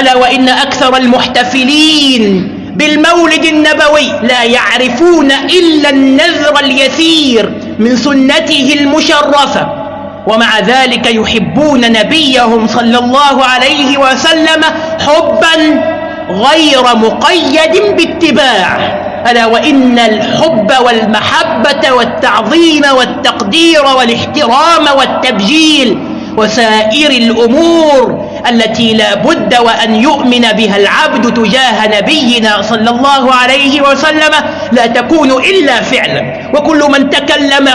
ألا وإن أكثر المحتفلين بالمولد النبوي لا يعرفون إلا النذر اليسير من سنته المشرفة ومع ذلك يحبون نبيهم صلى الله عليه وسلم حبا غير مقيد باتباع. ألا وإن الحب والمحبة والتعظيم والتقدير والاحترام والتبجيل وسائر الأمور التي لا بد وأن يؤمن بها العبد تجاه نبينا صلى الله عليه وسلم لا تكون إلا فعلا. وكل من تكلم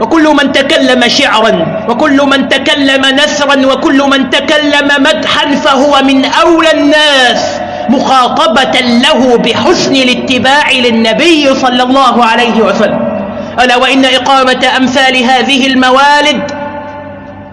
وكل من تكلم شعرا وكل من تكلم نثرا وكل من تكلم مدحا فهو من أولى الناس مخاطبة له بحسن الاتباع للنبي صلى الله عليه وسلم. ألا وإن إقامة أمثال هذه الموالد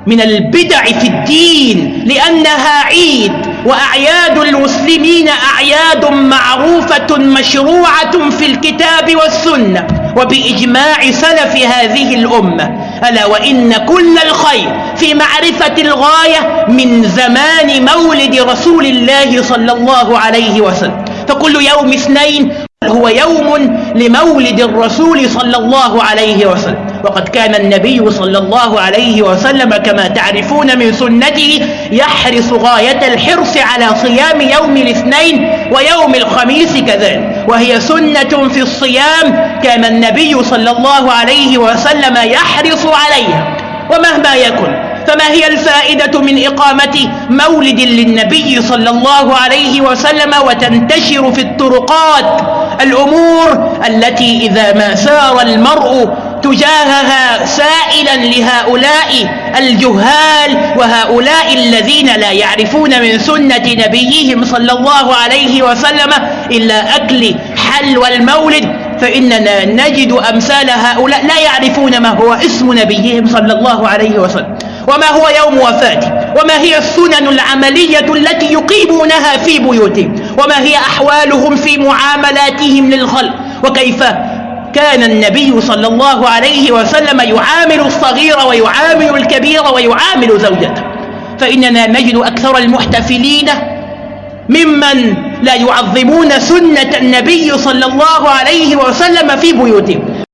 من البدع في الدين لأنها عيد. وأعياد المسلمين أعياد معروفة مشروعة في الكتاب والسنة. وبإجماع سلف هذه الأمة. ألا وإن كل الخير في معرفة الغاية من زمان مولد رسول الله صلى الله عليه وسلم. فكل يوم اثنين هو يوم لمولد الرسول صلى الله عليه وسلم. وقد كان النبي صلى الله عليه وسلم كما تعرفون من سنته يحرص غاية الحرص على صيام يوم الاثنين ويوم الخميس كذلك وهي سنة في الصيام كان النبي صلى الله عليه وسلم يحرص عليها. ومهما يكن فما هي الفائدة من إقامة مولد للنبي صلى الله عليه وسلم وتنتشر في الطرقات؟ الأمور التي إذا ما سار المرء تجاهها سائلا لهؤلاء الجهال وهؤلاء الذين لا يعرفون من سنة نبيهم صلى الله عليه وسلم إلا أكل حلوى المولد فإننا نجد أمثال هؤلاء لا يعرفون ما هو اسم نبيهم صلى الله عليه وسلم وما هو يوم وفاته وما هي السنن العملية التي يقيمونها في بيوتهم وما هي أحوالهم في معاملاتهم للخلق وكيف كان النبي صلى الله عليه وسلم يعامل الصغير ويعامل الكبير ويعامل زوجته. فإننا نجد أكثر المحتفلين ممن لا يعظمون سنة النبي صلى الله عليه وسلم في بيوتهم.